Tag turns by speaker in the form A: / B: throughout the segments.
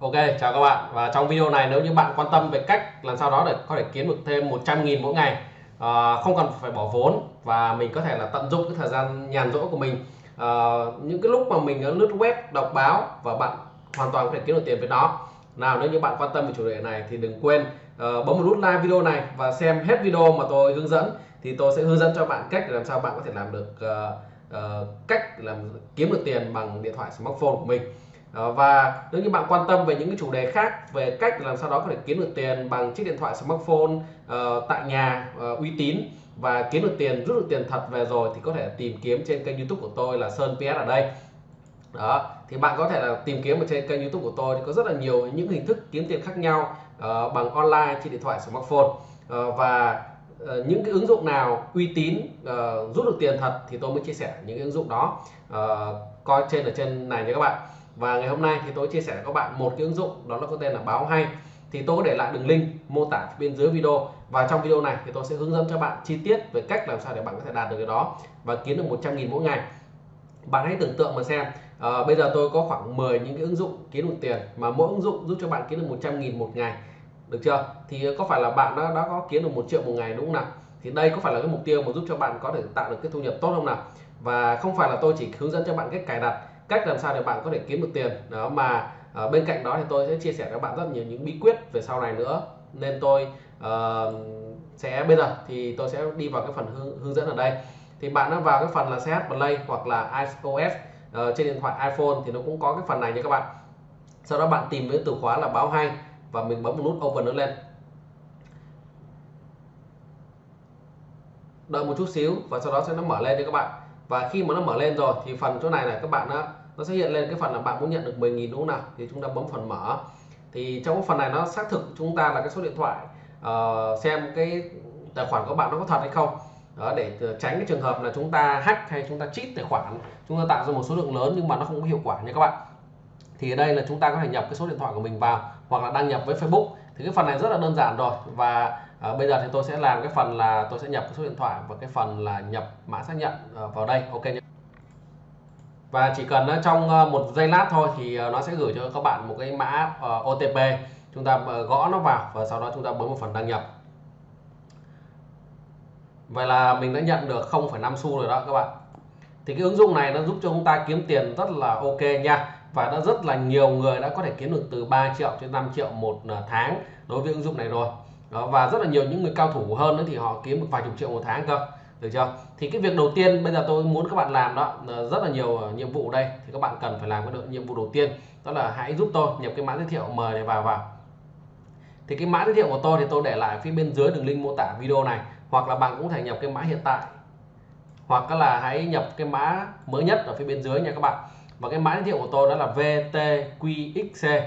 A: Ok, chào các bạn. Và trong video này nếu như bạn quan tâm về cách làm sao đó để có thể kiếm được thêm 100.000 mỗi ngày à, không cần phải bỏ vốn và mình có thể là tận dụng cái thời gian nhàn rỗi của mình. À, những cái lúc mà mình lướt web đọc báo và bạn hoàn toàn có thể kiếm được tiền với nó. Nào nếu như bạn quan tâm về chủ đề này thì đừng quên uh, bấm một nút like video này và xem hết video mà tôi hướng dẫn. Thì tôi sẽ hướng dẫn cho bạn cách để làm sao bạn có thể làm được uh, uh, cách làm kiếm được tiền bằng điện thoại smartphone của mình và nếu như bạn quan tâm về những cái chủ đề khác về cách làm sao đó có thể kiếm được tiền bằng chiếc điện thoại smartphone uh, tại nhà uh, uy tín và kiếm được tiền rút được tiền thật về rồi thì có thể tìm kiếm trên kênh youtube của tôi là Sơn PS ở đây. Đó thì bạn có thể là tìm kiếm ở trên kênh youtube của tôi thì có rất là nhiều những hình thức kiếm tiền khác nhau uh, bằng online trên điện thoại smartphone. Uh, và uh, những cái ứng dụng nào uy tín uh, rút được tiền thật thì tôi mới chia sẻ những cái ứng dụng đó uh, coi trên ở trên này nha các bạn và ngày hôm nay thì tôi chia sẻ với các bạn một cái ứng dụng đó là có tên là báo hay. Thì tôi có để lại đường link mô tả bên dưới video. Và trong video này thì tôi sẽ hướng dẫn cho bạn chi tiết về cách làm sao để bạn có thể đạt được cái đó và kiếm được 100.000 mỗi ngày. Bạn hãy tưởng tượng mà xem à, bây giờ tôi có khoảng 10 những cái ứng dụng kiếm được tiền mà mỗi ứng dụng giúp cho bạn kiếm được 100.000 một ngày. Được chưa? Thì có phải là bạn đã, đã có kiếm được một triệu một ngày đúng không nào? Thì đây có phải là cái mục tiêu mà giúp cho bạn có thể tạo được cái thu nhập tốt không nào? Và không phải là tôi chỉ hướng dẫn cho bạn cách cài đặt cách làm sao để bạn có thể kiếm được tiền. Đó mà à, bên cạnh đó thì tôi sẽ chia sẻ cho bạn rất nhiều những bí quyết về sau này nữa. Nên tôi uh, sẽ bây giờ thì tôi sẽ đi vào cái phần hướng, hướng dẫn ở đây. Thì bạn đã vào cái phần là CH Play hoặc là iOS uh, trên điện thoại iPhone thì nó cũng có cái phần này nha các bạn. Sau đó bạn tìm với từ khóa là báo hay và mình bấm nút open nó lên. Đợi một chút xíu và sau đó sẽ nó mở lên cho các bạn. Và khi mà nó mở lên rồi thì phần chỗ này là các bạn đó nó sẽ hiện lên cái phần là bạn muốn nhận được 10.000 đúng không nào thì chúng ta bấm phần mở. Thì trong cái phần này nó xác thực chúng ta là cái số điện thoại uh, xem cái tài khoản của bạn nó có thật hay không. Đó để tránh cái trường hợp là chúng ta hack hay chúng ta cheat tài khoản chúng ta tạo ra một số lượng lớn nhưng mà nó không có hiệu quả nha các bạn. Thì ở đây là chúng ta có thể nhập cái số điện thoại của mình vào hoặc là đăng nhập với Facebook. Thì cái phần này rất là đơn giản rồi. Và à, bây giờ thì tôi sẽ làm cái phần là tôi sẽ nhập cái số điện thoại và cái phần là nhập mã xác nhận à, vào đây. Ok nhé và chỉ cần ờ, trong ờ, một giây lát thôi thì ờ, nó sẽ gửi cho các bạn một cái mã OTP chúng ta gõ nó vào và sau đó chúng ta bấm một phần đăng nhập. Vậy là mình đã nhận được 0,5 xu rồi đó các bạn. Thì cái ứng dụng này nó giúp cho chúng ta kiếm tiền rất là ok nha. Và đã rất là nhiều người đã có thể kiếm được từ 3 triệu đến 5 triệu một tháng đối với ứng dụng này rồi. Đó, và rất là nhiều những người cao thủ hơn nữa thì họ kiếm được vài chục triệu một tháng cơ được chưa? Thì cái việc đầu tiên bây giờ tôi muốn các bạn làm đó rất là nhiều ờ, nhiệm vụ đây. Thì các bạn cần phải làm cái nhiệm vụ đầu tiên, đó là hãy giúp tôi nhập cái mã giới thiệu mời này vào vào. Thì cái mã giới thiệu của tôi thì tôi để lại phía bên dưới đường link mô tả video này, hoặc là bạn cũng thể nhập cái mã hiện tại. Hoặc là hãy nhập cái mã mới nhất ở phía bên dưới nha các bạn. Và cái mã giới thiệu của tôi đó là VTQXC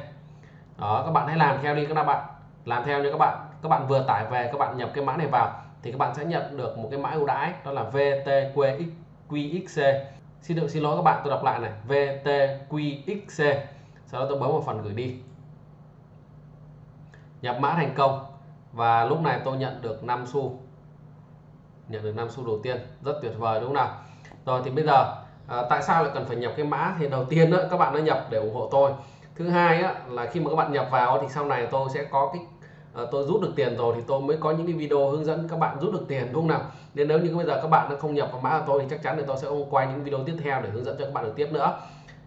A: đó, các bạn hãy làm theo đi các bạn. Làm theo nha các bạn. Các bạn vừa tải về, các bạn nhập cái mã này vào thì các bạn sẽ nhận được một cái mã ưu đãi đó là VTQXC xin được xin lỗi các bạn tôi đọc lại này. VTQXC sau đó tôi bấm vào phần gửi đi. Nhập mã thành công. Và lúc này tôi nhận được 5 xu. Nhận được 5 xu đầu tiên. Rất tuyệt vời đúng không nào? Rồi thì bây giờ à, tại sao lại cần phải nhập cái mã? Thì đầu tiên đó, các bạn đã nhập để ủng hộ tôi. Thứ hai á, là khi mà các bạn nhập vào thì sau này tôi sẽ có cái à, tôi rút được tiền rồi thì tôi mới có những cái video hướng dẫn các bạn rút được tiền đúng không nào? Nên nếu như bây giờ các bạn đã không nhập vào mã của tôi thì chắc chắn là tôi sẽ không quay những video tiếp theo để hướng dẫn cho các bạn được tiếp nữa.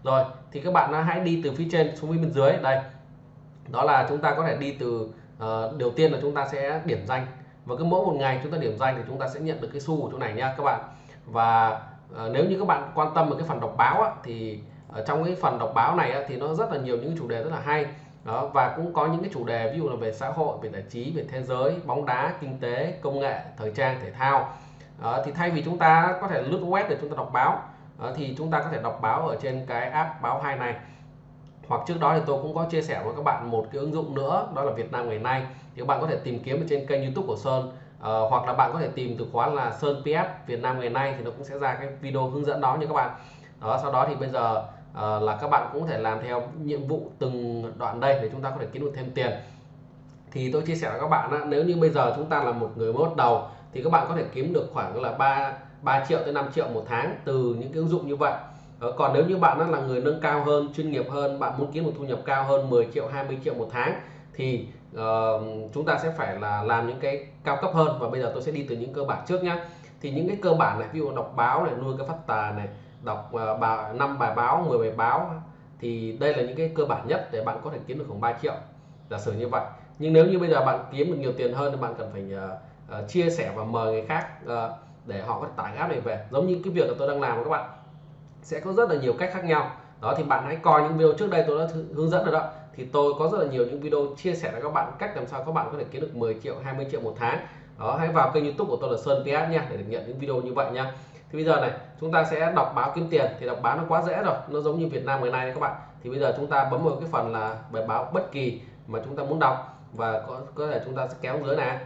A: Rồi thì các bạn hãy đi từ phía trên xuống phía bên dưới đây. Đó là chúng ta có thể đi từ uh, đầu tiên là chúng ta sẽ điểm danh. Và cứ mỗi một ngày chúng ta điểm danh thì chúng ta sẽ nhận được cái xu của chỗ này nha các bạn. Và uh, nếu như các bạn quan tâm về cái phần đọc báo á, thì ở trong cái phần đọc báo này á, thì nó rất là nhiều những chủ đề rất là hay đó và cũng có những cái chủ đề ví dụ là về xã hội về giải trí về thế giới bóng đá kinh tế công nghệ thời trang thể thao. Đó, thì thay vì chúng ta có thể lướt web để chúng ta đọc báo đó, thì chúng ta có thể đọc báo ở trên cái app báo hai này. Hoặc trước đó thì tôi cũng có chia sẻ với các bạn một cái ứng dụng nữa đó là Việt Nam ngày nay. Thì các bạn có thể tìm kiếm ở trên kênh YouTube của Sơn. Uh, hoặc là bạn có thể tìm từ khóa là Sơn PF Việt Nam ngày nay thì nó cũng sẽ ra cái video hướng dẫn đó nha các bạn. Đó sau đó thì bây giờ Ờ, là các bạn cũng có thể làm theo nhiệm vụ từng đoạn đây để chúng ta có thể kiếm được thêm tiền. Thì tôi chia sẻ với các bạn đó, nếu như bây giờ chúng ta là một người mới bắt đầu thì các bạn có thể kiếm được khoảng là 3 3 triệu tới 5 triệu một tháng từ những cái ứng dụng như vậy. Ờ, còn nếu như bạn là người nâng cao hơn chuyên nghiệp hơn bạn muốn kiếm một thu nhập cao hơn 10 triệu 20 triệu một tháng thì uh, chúng ta sẽ phải là làm những cái cao cấp hơn. Và bây giờ tôi sẽ đi từ những cơ bản trước nhá. Thì những cái cơ bản này ví dụ đọc báo này nuôi cái phát tài này đọc ờ, năm bài báo 10 bài báo thì đây là những cái cơ bản nhất để bạn có thể kiếm được khoảng 3 triệu giả sử như vậy. Nhưng nếu như bây giờ bạn kiếm được nhiều tiền hơn thì bạn cần phải uh, uh, chia sẻ và mời người khác uh, để họ có thể tải app này về. Giống như cái việc mà tôi đang làm các bạn sẽ có rất là nhiều cách khác nhau. Đó thì bạn hãy coi những video trước đây tôi đã hướng dẫn rồi đó. Thì tôi có rất là nhiều những video chia sẻ với các bạn cách làm sao các bạn có thể kiếm được 10 triệu 20 triệu một tháng. Đó hãy vào kênh youtube của tôi là Sơn PS nha để được nhận những video như vậy nha thì bây giờ này chúng ta sẽ đọc báo kiếm tiền. Thì đọc báo nó quá dễ rồi nó giống như Việt Nam ngày nay các bạn. Thì bây giờ chúng ta bấm vào cái phần là bài báo bất kỳ mà chúng ta muốn đọc. Và có, có thể chúng ta sẽ kéo dưới này.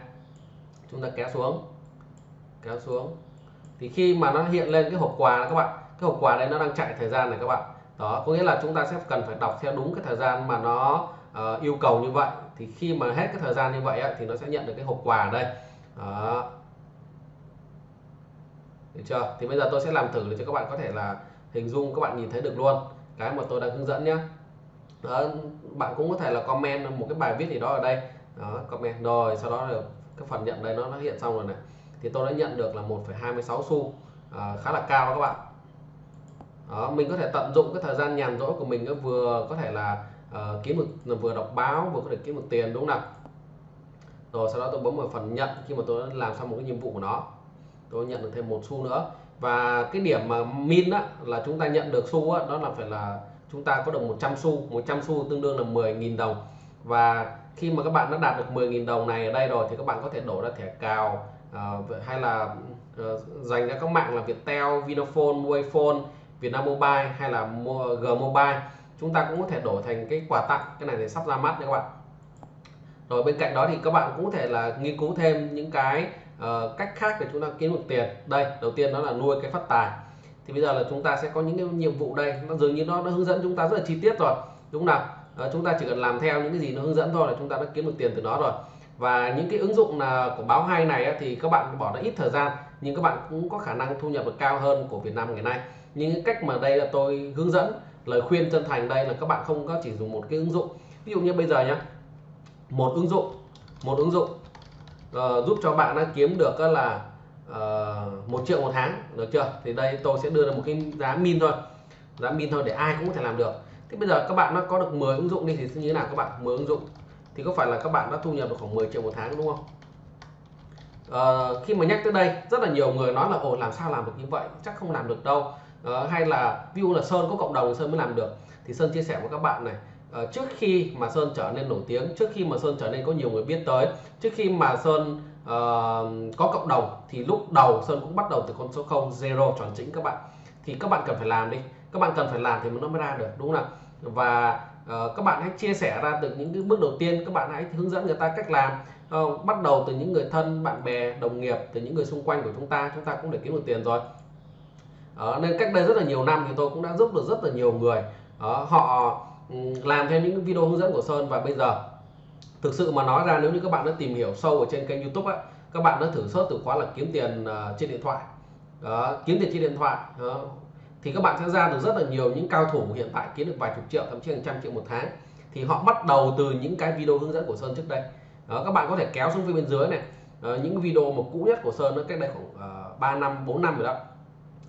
A: Chúng ta kéo xuống kéo xuống. Thì khi mà nó hiện lên cái hộp quà các bạn cái hộp quà đây nó đang chạy thời gian này các bạn. Đó có nghĩa là chúng ta sẽ cần phải đọc theo đúng cái thời gian mà nó uh, yêu cầu như vậy. Thì khi mà hết cái thời gian như vậy thì nó sẽ nhận được cái hộp quà đây. Đó được chưa? Thì bây giờ tôi sẽ làm thử để cho các bạn có thể là hình dung các bạn nhìn thấy được luôn. Cái mà tôi đang hướng dẫn nhé đó, bạn cũng có thể là comment một cái bài viết gì đó ở đây. Đó comment. Rồi sau đó là cái phần nhận đây nó nó hiện xong rồi này. Thì tôi đã nhận được là 1,26 xu. À, khá là cao đó các bạn. Đó, mình có thể tận dụng cái thời gian nhàn rỗi của mình vừa có thể là uh, kiếm được vừa đọc báo vừa có thể kiếm được tiền đúng không nào? Rồi sau đó tôi bấm vào phần nhận khi mà tôi đã làm xong một cái nhiệm vụ của nó tôi nhận được thêm một xu nữa. Và cái điểm mà min á, là chúng ta nhận được xu á, đó là phải là chúng ta có được 100 xu. 100 xu tương đương là 10.000 đồng. Và khi mà các bạn đã đạt được 10.000 đồng này ở đây rồi thì các bạn có thể đổ ra thẻ cào uh, hay là uh, dành ra các mạng là Viettel, Vinaphone, Wayphone, Vietnam Mobile hay là G Mobile. Chúng ta cũng có thể đổi thành cái quà tặng. Cái này thì sắp ra mắt nha các bạn rồi bên cạnh đó thì các bạn cũng có thể là nghiên cứu thêm những cái uh, cách khác để chúng ta kiếm được tiền. Đây đầu tiên đó là nuôi cái phát tài. Thì bây giờ là chúng ta sẽ có những cái nhiệm vụ đây. Nó dường như nó, nó hướng dẫn chúng ta rất là chi tiết rồi. Đúng không nào? Uh, chúng ta chỉ cần làm theo những cái gì nó hướng dẫn thôi là chúng ta đã kiếm được tiền từ đó rồi. Và những cái ứng dụng là của báo hay này thì các bạn bỏ ra ít thời gian nhưng các bạn cũng có khả năng thu nhập được cao hơn của Việt Nam ngày nay. Những cách mà đây là tôi hướng dẫn lời khuyên chân thành đây là các bạn không có chỉ dùng một cái ứng dụng. Ví dụ như bây giờ nhé một ứng dụng một ứng dụng uh, giúp cho bạn đã kiếm được là uh, một triệu một tháng được chưa? Thì đây tôi sẽ đưa ra một cái giá min thôi giá min thôi để ai cũng có thể làm được. Thế bây giờ các bạn nó có được 10 ứng dụng đi thì như thế nào các bạn? 10 ứng dụng. Thì có phải là các bạn đã thu nhập được khoảng 10 triệu một tháng đúng không? Uh, khi mà nhắc tới đây rất là nhiều người nói là ồ làm sao làm được như vậy? Chắc không làm được đâu. Uh, hay là view là sơn có cộng đồng sơn mới làm được. Thì sơn chia sẻ với các bạn này Ờ, trước khi mà sơn trở nên nổi tiếng trước khi mà sơn trở nên có nhiều người biết tới trước khi mà sơn uh, có cộng đồng thì lúc đầu sơn cũng bắt đầu từ con số 0 zero chuẩn chỉnh các bạn. Thì các bạn cần phải làm đi. Các bạn cần phải làm thì nó mới ra được đúng không nào? Và uh, các bạn hãy chia sẻ ra từ những cái bước đầu tiên các bạn hãy hướng dẫn người ta cách làm. Uh, bắt đầu từ những người thân bạn bè đồng nghiệp từ những người xung quanh của chúng ta chúng ta cũng để kiếm được tiền rồi. Uh, nên cách đây rất là nhiều năm thì tôi cũng đã giúp được rất là nhiều người. Uh, họ Ừ, làm theo những video hướng dẫn của Sơn. Và bây giờ thực sự mà nói ra nếu như các bạn đã tìm hiểu sâu ở trên kênh YouTube á, các bạn đã thử search từ khóa là kiếm tiền uh, trên điện thoại. Đó, kiếm tiền trên điện thoại đó, thì các bạn sẽ ra được rất là nhiều những cao thủ hiện tại kiếm được vài chục triệu thậm chí hàng trăm triệu một tháng. Thì họ bắt đầu từ những cái video hướng dẫn của Sơn trước đây. Đó, các bạn có thể kéo xuống phía bên dưới này. Đó, những video mà cũ nhất của Sơn nó cách đây khoảng uh, 3 năm 4 năm rồi đó.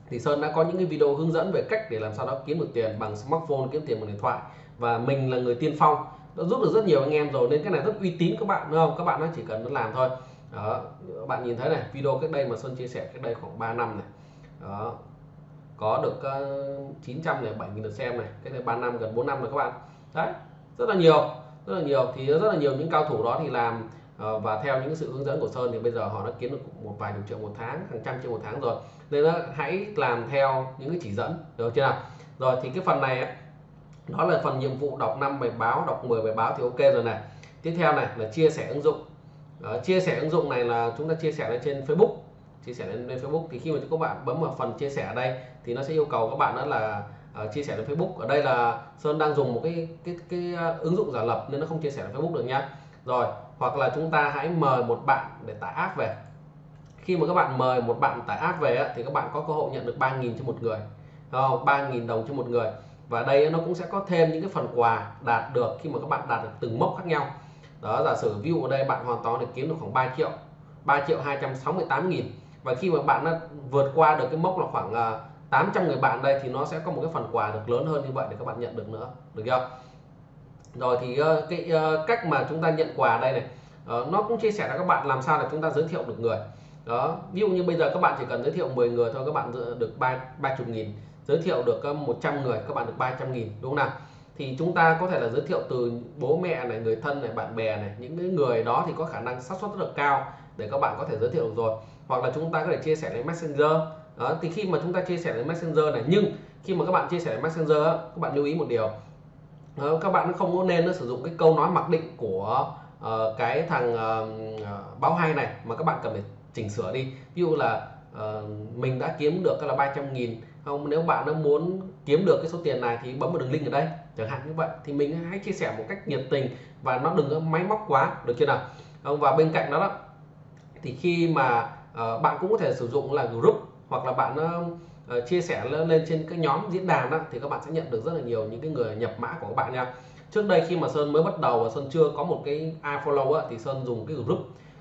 A: Thì Sơn đã có những cái video hướng dẫn về cách để làm sao đó kiếm được tiền bằng smartphone kiếm tiền bằng điện thoại và mình là người tiên phong. Đã giúp được rất nhiều anh em rồi nên cái này rất uy tín các bạn đúng không? Các bạn nó chỉ cần nó làm thôi. Đó bạn nhìn thấy này video cách đây mà Sơn chia sẻ cách đây khoảng 3 năm này. Đó có được uh, ờ, 900 này 7 nghìn lượt xem này cái này 3 năm gần 4 năm rồi các bạn. Đấy rất là nhiều rất là nhiều. Thì rất là nhiều những cao thủ đó thì làm uh, và theo những sự hướng dẫn của Sơn thì bây giờ họ đã kiếm được một vài chục triệu một tháng hàng trăm triệu một tháng rồi. Nên là hãy làm theo những cái chỉ dẫn được chưa nào? Rồi thì cái phần này đó là phần nhiệm vụ đọc 5 bài báo đọc 10 bài báo thì ok rồi này. Tiếp theo này là chia sẻ ứng dụng. Đó, chia sẻ ứng dụng này là chúng ta chia sẻ lên trên Facebook. Chia sẻ lên, lên Facebook thì khi mà các bạn bấm vào phần chia sẻ ở đây thì nó sẽ yêu cầu các bạn đó là uh, chia sẻ lên Facebook. Ở đây là Sơn đang dùng một cái cái cái, cái ứng dụng giả lập nên nó không chia sẻ lên Facebook được nhá rồi hoặc là chúng ta hãy mời một bạn để tải app về. Khi mà các bạn mời một bạn tải app về thì các bạn có cơ hội nhận được 3.000 cho một người. Ờ, không? 3.000 đồng cho một người và đây nó cũng sẽ có thêm những cái phần quà đạt được khi mà các bạn đạt được từng mốc khác nhau. Đó, giả sử view ở đây bạn hoàn toàn để kiếm được khoảng 3 triệu 3 triệu 268 nghìn. Và khi mà bạn đã vượt qua được cái mốc là khoảng à, 800 người bạn đây thì nó sẽ có một cái phần quà được lớn hơn như vậy để các bạn nhận được nữa. Được chưa? Rồi thì ờ, cái ờ, cách mà chúng ta nhận quà đây này ờ, nó cũng chia sẻ cho các bạn làm sao để chúng ta giới thiệu được người. Đó, ví dụ như bây giờ các bạn chỉ cần giới thiệu 10 người thôi, các bạn được ba ba chục nghìn giới thiệu được ờ, 100 người các bạn được 300 nghìn đúng không nào? Thì chúng ta có thể là giới thiệu từ bố mẹ này người thân này bạn bè này những cái người đó thì có khả năng xác suất rất là cao để các bạn có thể giới thiệu được rồi. Hoặc là chúng ta có thể chia sẻ lên messenger. Đó thì khi mà chúng ta chia sẻ lên messenger này nhưng khi mà các bạn chia sẻ lên messenger các bạn lưu ý một điều. Đó, các bạn không có nên sử dụng cái câu nói mặc định của uh, cái thằng uh, báo hay này mà các bạn cần phải chỉnh sửa đi. Ví dụ là uh, mình đã kiếm được là 300 nghìn không nếu bạn đã muốn kiếm được cái số tiền này thì bấm vào đường link ở đây chẳng hạn như vậy. Thì mình hãy chia sẻ một cách nhiệt tình và nó đừng có máy móc quá được chưa nào? Không và bên cạnh đó, đó thì khi mà uh, bạn cũng có thể sử dụng là group hoặc là bạn uh, chia sẻ lên, lên trên cái nhóm diễn đàn đó thì các bạn sẽ nhận được rất là nhiều những cái người nhập mã của các bạn nha. Trước đây khi mà sơn mới bắt đầu và sơn chưa có một cái ifollow á, thì sơn dùng cái group.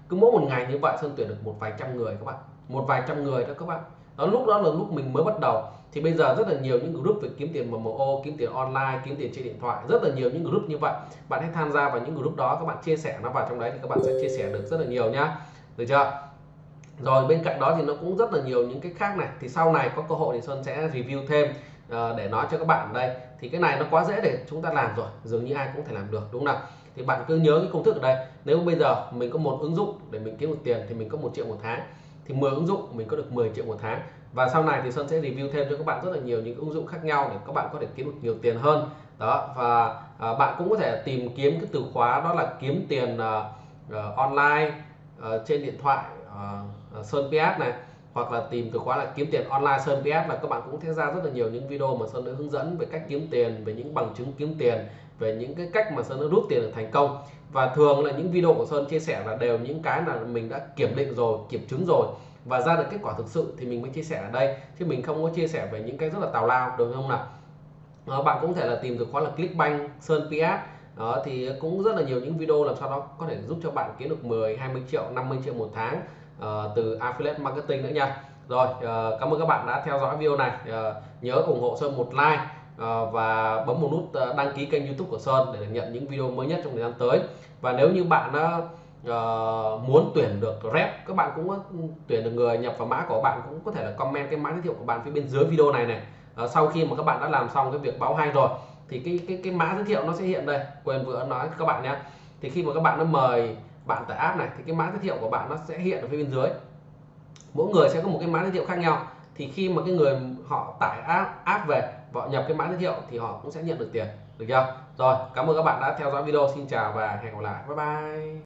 A: Cứ mỗi một ngày như vậy sơn tuyển được một vài trăm người các bạn. Một vài trăm người đó các bạn đó lúc đó là lúc mình mới bắt đầu. Thì bây giờ rất là nhiều những group về kiếm tiền MMO kiếm tiền online kiếm tiền trên điện thoại rất là nhiều những group như vậy. Bạn hãy tham gia vào những group đó các bạn chia sẻ nó vào trong đấy thì các bạn sẽ chia sẻ được rất là nhiều nhá. Được chưa? Rồi bên cạnh đó thì nó cũng rất là nhiều những cái khác này. Thì sau này có cơ hội thì Sơn sẽ review thêm uh, để nói cho các bạn đây. Thì cái này nó quá dễ để chúng ta làm rồi dường như ai cũng thể làm được đúng không nào? Thì bạn cứ nhớ cái công thức ở đây. Nếu bây giờ mình có một ứng dụng để mình kiếm được tiền thì mình có một triệu một tháng thì 10 ứng dụng mình có được 10 triệu một tháng. Và sau này thì Sơn sẽ review thêm cho các bạn rất là nhiều những ứng dụng khác nhau để các bạn có thể kiếm được nhiều tiền hơn. Đó và à, bạn cũng có thể tìm kiếm cái từ khóa đó là kiếm tiền uh, uh, online uh, trên điện thoại uh, Sơn PS này hoặc là tìm từ khóa là kiếm tiền online Sơn PS là các bạn cũng sẽ ra rất là nhiều những video mà Sơn đã hướng dẫn về cách kiếm tiền, về những bằng chứng kiếm tiền, về những cái cách mà Sơn đã rút tiền được thành công. Và thường là những video của Sơn chia sẻ là đều những cái là mình đã kiểm định rồi, kiểm chứng rồi. Và ra được kết quả thực sự thì mình mới chia sẻ ở đây. Chứ mình không có chia sẻ về những cái rất là tào lao, được không nào? Ờ, bạn cũng thể là tìm từ khóa là Clickbank, Sơn PS đó, thì cũng rất là nhiều những video làm sao đó có thể giúp cho bạn kiếm được 10 20 triệu 50 triệu một tháng uh, từ affiliate marketing nữa nha. Rồi uh, cảm ơn các bạn đã theo dõi video này. Uh, nhớ ủng hộ Sơn một like uh, và bấm một nút đăng ký kênh YouTube của Sơn để nhận những video mới nhất trong thời gian tới. Và nếu như bạn uh, uh, muốn tuyển được rep các bạn cũng ừ, tuyển được người nhập vào mã của bạn cũng có thể là comment cái mã giới thiệu của bạn phía bên dưới video này này. Uh, sau khi mà các bạn đã làm xong cái việc báo hay rồi thì cái cái cái mã giới thiệu nó sẽ hiện đây. Quên vừa nói các bạn nhé. Thì khi mà các bạn nó mời bạn tải app này thì cái mã giới thiệu của bạn nó sẽ hiện ở phía bên dưới. Mỗi người sẽ có một cái mã giới thiệu khác nhau. Thì khi mà cái người họ tải app app về họ nhập cái mã giới thiệu thì họ cũng sẽ nhận được tiền. Được chưa? Rồi, cảm ơn các bạn đã theo dõi video. Xin chào và hẹn gặp lại. Bye bye.